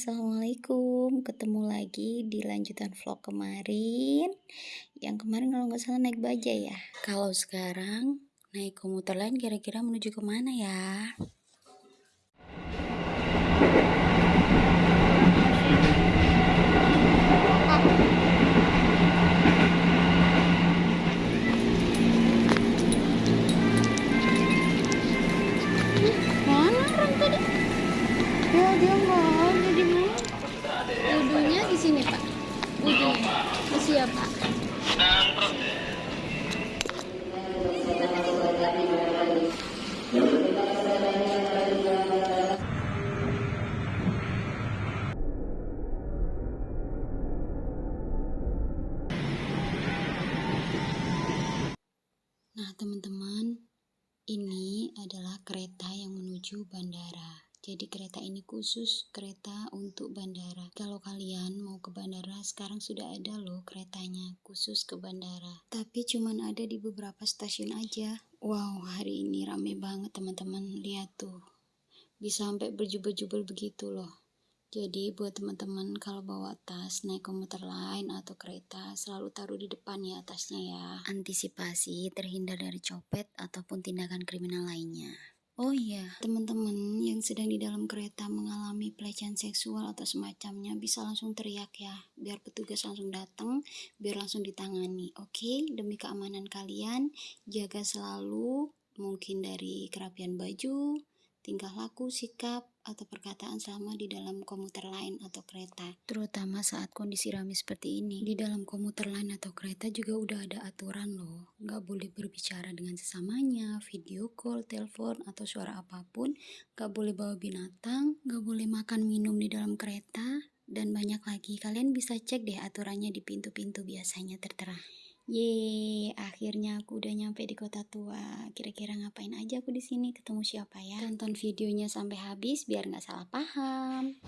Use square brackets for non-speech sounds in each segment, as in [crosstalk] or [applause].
Assalamualaikum. Ketemu lagi di lanjutan vlog kemarin. Yang kemarin kalau nggak salah naik baja ya? Kalau sekarang naik komuter lain kira-kira menuju ke mana ya? Di siapa Nah, teman-teman, ini adalah kereta yang menuju bandara. Jadi kereta ini khusus kereta untuk bandara. Kalau kalian mau ke bandara, sekarang sudah ada loh keretanya khusus ke bandara. Tapi cuman ada di beberapa stasiun aja. Wow, hari ini rame banget teman-teman. Lihat tuh. Bisa sampai berjubel-jubel begitu loh. Jadi buat teman-teman kalau bawa tas naik komuter lain atau kereta selalu taruh di depan ya tasnya ya. Antisipasi terhindar dari copet ataupun tindakan kriminal lainnya. Oh iya, teman-teman yang sedang di dalam kereta mengalami pelecehan seksual atau semacamnya bisa langsung teriak ya, biar petugas langsung datang, biar langsung ditangani. Oke, demi keamanan kalian, jaga selalu mungkin dari kerapian baju, tingkah laku, sikap, atau perkataan sama di dalam komuter lain atau kereta. Terutama saat kondisi ramai seperti ini. Di dalam komuter lain atau kereta juga udah ada aturan loh. Nggak boleh berbicara dengan sesamanya, video call, telepon, atau suara apa pun. Nggak boleh bawa binatang, nggak boleh makan minum di dalam kereta, dan banyak lagi. Kalian bisa cek deh aturannya di pintu-pintu biasanya tertera. Yeay, akhirnya aku udah nyampe di kota tua. Kira-kira ngapain aja aku di sini? Ketemu siapa ya? Tonton videonya sampai habis biar nggak salah paham.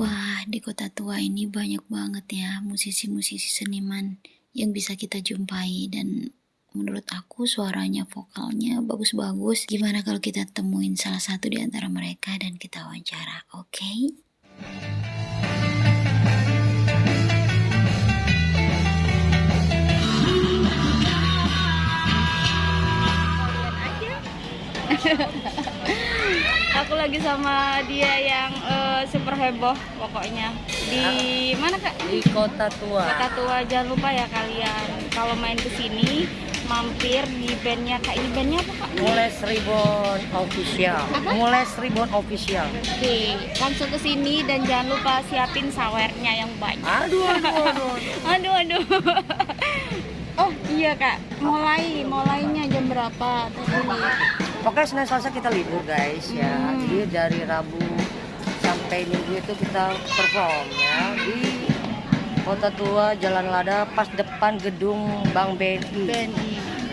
Wah, di kota tua ini banyak banget ya musisi-musisi seniman yang bisa kita jumpai dan menurut aku suaranya vokalnya bagus-bagus. Gimana kalau kita temuin salah satu di antara mereka dan kita wawancara oke? Okay? [laughs] aku lagi sama dia yang uh, super heboh pokoknya. Di mana kak? Di kota tua. Kota tua jangan lupa ya kalian. Kalau main ke sini mampir di bandnya kak ini bandnya apa kak? Mulai Ribon Official. Apa? Mulai Ribon Official. Oke, langsung ke sini dan jangan lupa siapin sawernya yang banyak. Aduh, aduh, aduh. aduh, [laughs] aduh. [laughs] oh iya kak, mulai mulainya jam berapa Pokoknya Senin Selasa kita libur guys ya. Hmm. Jadi dari Rabu sampai Minggu itu kita perform ya di Kota Tua Jalan Lada pas depan gedung Bank BNI. BNI.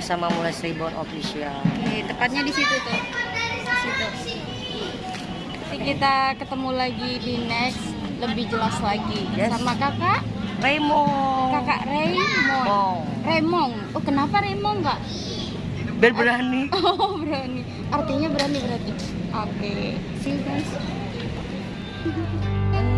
Bersama Mulai Ribon Official. Oke, tepatnya di situ tuh. Di situ. Nanti kita ketemu lagi di next lebih jelas lagi yes. sama kakak Raymond. Kakak Raymond. Oh. Raymond. Oh, kenapa Raymond enggak? Biar berani. [laughs] Oh, berani. Artinya berani berarti. Oke. Okay. See you guys. [laughs]